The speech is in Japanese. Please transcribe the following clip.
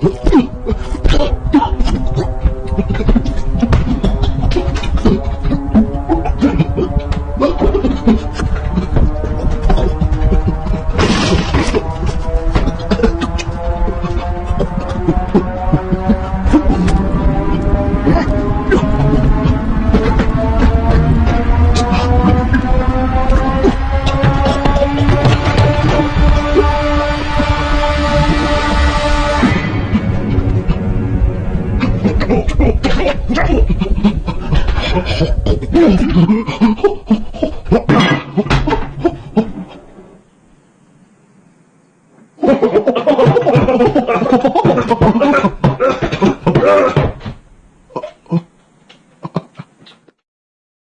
you Ha ha ha!